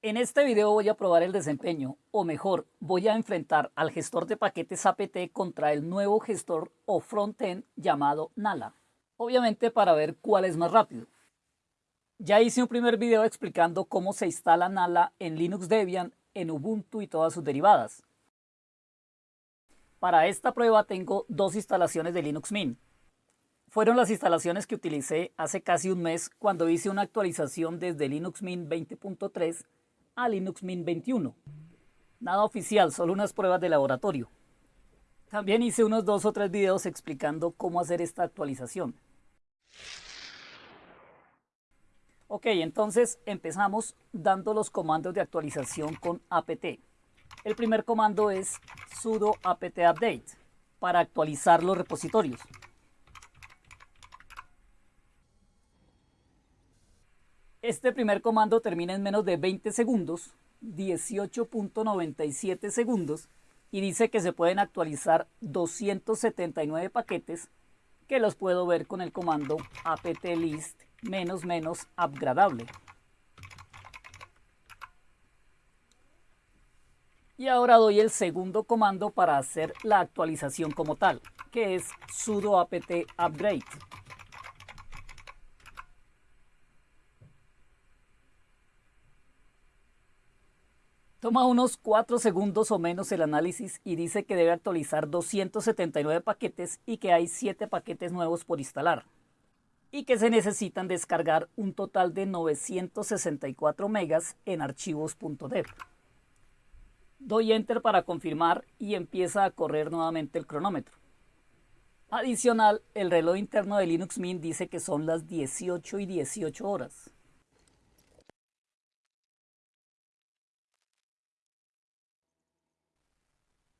En este video voy a probar el desempeño, o mejor, voy a enfrentar al gestor de paquetes APT contra el nuevo gestor o frontend llamado Nala. Obviamente para ver cuál es más rápido. Ya hice un primer video explicando cómo se instala Nala en Linux Debian, en Ubuntu y todas sus derivadas. Para esta prueba tengo dos instalaciones de Linux Mint. Fueron las instalaciones que utilicé hace casi un mes cuando hice una actualización desde Linux Mint 20.3 a Linux Mint 21. Nada oficial, solo unas pruebas de laboratorio. También hice unos dos o tres videos explicando cómo hacer esta actualización. Ok, entonces empezamos dando los comandos de actualización con apt. El primer comando es sudo apt update para actualizar los repositorios. Este primer comando termina en menos de 20 segundos, 18.97 segundos, y dice que se pueden actualizar 279 paquetes que los puedo ver con el comando apt-list menos menos upgradable. Y ahora doy el segundo comando para hacer la actualización como tal, que es sudo apt upgrade. Toma unos 4 segundos o menos el análisis y dice que debe actualizar 279 paquetes y que hay 7 paquetes nuevos por instalar. Y que se necesitan descargar un total de 964 megas en archivos.dev. Doy enter para confirmar y empieza a correr nuevamente el cronómetro. Adicional, el reloj interno de Linux Mint dice que son las 18 y 18 horas.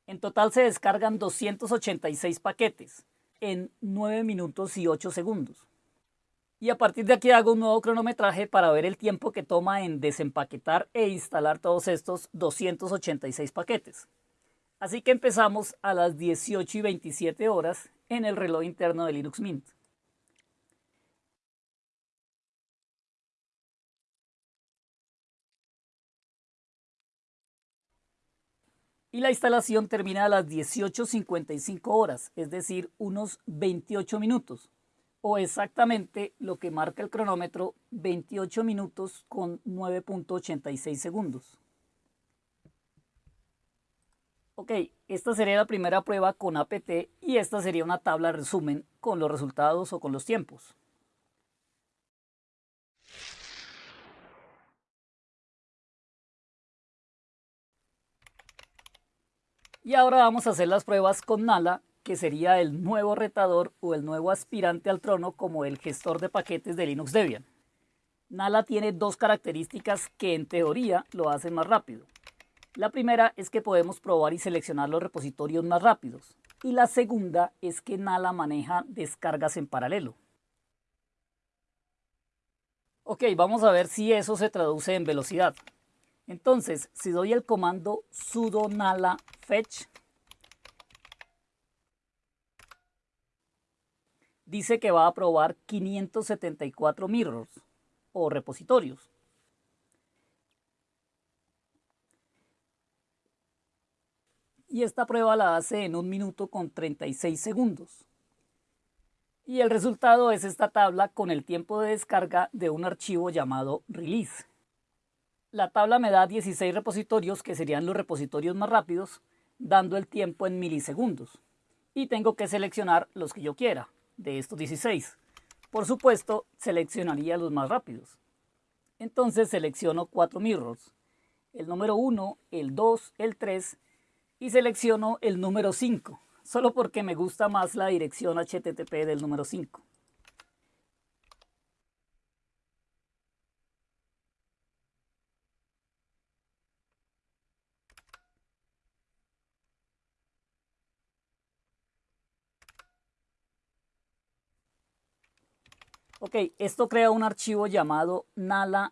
En total se descargan 286 paquetes en 9 minutos y 8 segundos. Y a partir de aquí hago un nuevo cronometraje para ver el tiempo que toma en desempaquetar e instalar todos estos 286 paquetes. Así que empezamos a las 18 y 27 horas en el reloj interno de Linux Mint. Y la instalación termina a las 18.55 horas, es decir, unos 28 minutos, o exactamente lo que marca el cronómetro, 28 minutos con 9.86 segundos. Ok, esta sería la primera prueba con APT y esta sería una tabla resumen con los resultados o con los tiempos. Y ahora vamos a hacer las pruebas con Nala, que sería el nuevo retador o el nuevo aspirante al trono como el gestor de paquetes de Linux Debian. Nala tiene dos características que en teoría lo hacen más rápido. La primera es que podemos probar y seleccionar los repositorios más rápidos. Y la segunda es que Nala maneja descargas en paralelo. Ok, vamos a ver si eso se traduce en velocidad. Entonces, si doy el comando sudo nala fetch, dice que va a probar 574 mirrors o repositorios. Y esta prueba la hace en un minuto con 36 segundos. Y el resultado es esta tabla con el tiempo de descarga de un archivo llamado release. La tabla me da 16 repositorios que serían los repositorios más rápidos, dando el tiempo en milisegundos. Y tengo que seleccionar los que yo quiera, de estos 16. Por supuesto, seleccionaría los más rápidos. Entonces selecciono 4 mirrors. El número 1, el 2, el 3 y selecciono el número 5, solo porque me gusta más la dirección HTTP del número 5. Ok, esto crea un archivo llamado nala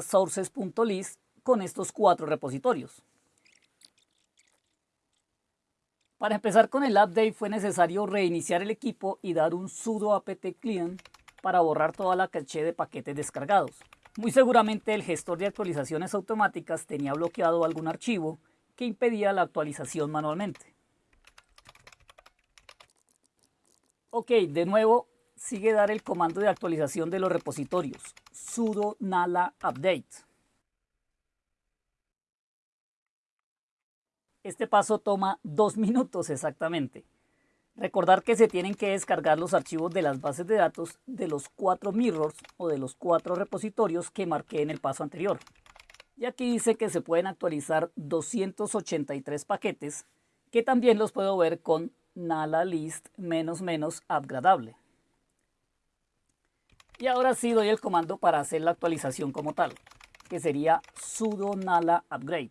sources.list con estos cuatro repositorios. Para empezar con el update fue necesario reiniciar el equipo y dar un sudo apt clean para borrar toda la caché de paquetes descargados. Muy seguramente el gestor de actualizaciones automáticas tenía bloqueado algún archivo que impedía la actualización manualmente. Ok, de nuevo sigue dar el comando de actualización de los repositorios, sudo nala update. Este paso toma dos minutos exactamente. Recordar que se tienen que descargar los archivos de las bases de datos de los cuatro mirrors o de los cuatro repositorios que marqué en el paso anterior. Y aquí dice que se pueden actualizar 283 paquetes que también los puedo ver con nala list menos menos upgradable. Y ahora sí doy el comando para hacer la actualización como tal, que sería sudo nala upgrade.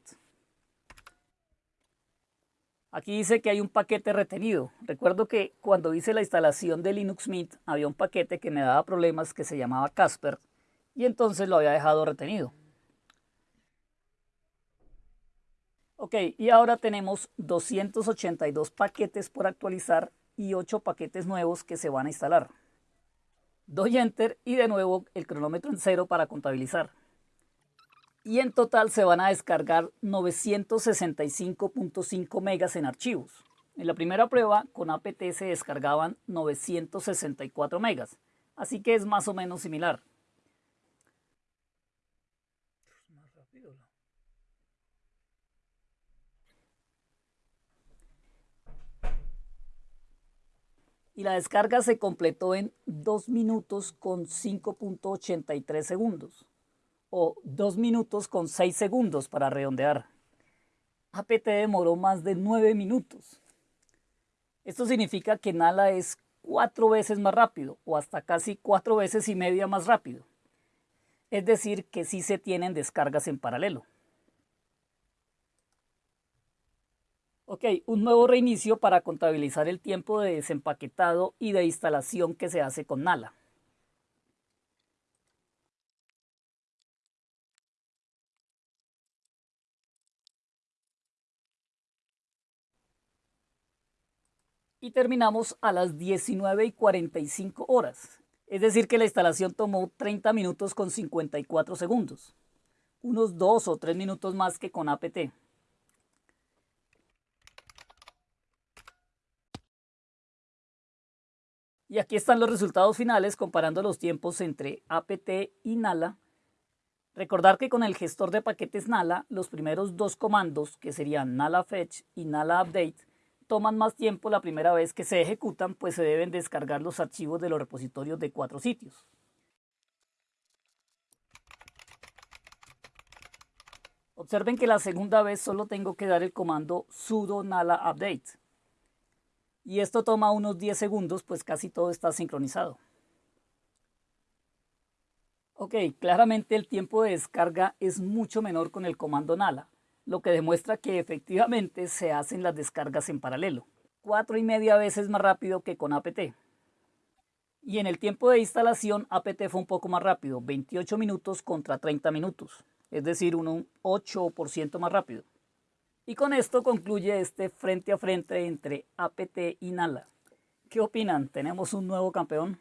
Aquí dice que hay un paquete retenido. Recuerdo que cuando hice la instalación de Linux Mint había un paquete que me daba problemas que se llamaba Casper y entonces lo había dejado retenido. Ok, y ahora tenemos 282 paquetes por actualizar y 8 paquetes nuevos que se van a instalar. Doy Enter y de nuevo el cronómetro en cero para contabilizar y en total se van a descargar 965.5 megas en archivos. En la primera prueba con apt se descargaban 964 megas, así que es más o menos similar. Y la descarga se completó en 2 minutos con 5.83 segundos o 2 minutos con 6 segundos para redondear. APT demoró más de 9 minutos. Esto significa que Nala es 4 veces más rápido o hasta casi 4 veces y media más rápido. Es decir, que sí se tienen descargas en paralelo. Ok, un nuevo reinicio para contabilizar el tiempo de desempaquetado y de instalación que se hace con Nala. y terminamos a las 19 y 45 horas. Es decir que la instalación tomó 30 minutos con 54 segundos. Unos 2 o 3 minutos más que con APT. Y aquí están los resultados finales comparando los tiempos entre APT y Nala. Recordar que con el gestor de paquetes Nala, los primeros dos comandos, que serían Nala Fetch y Nala Update, toman más tiempo la primera vez que se ejecutan, pues se deben descargar los archivos de los repositorios de cuatro sitios. Observen que la segunda vez solo tengo que dar el comando sudo nala update. Y esto toma unos 10 segundos, pues casi todo está sincronizado. Ok, claramente el tiempo de descarga es mucho menor con el comando nala lo que demuestra que efectivamente se hacen las descargas en paralelo. Cuatro y media veces más rápido que con apt. Y en el tiempo de instalación apt fue un poco más rápido, 28 minutos contra 30 minutos, es decir, un 8% más rápido. Y con esto concluye este frente a frente entre apt y Nala. ¿Qué opinan? ¿Tenemos un nuevo campeón?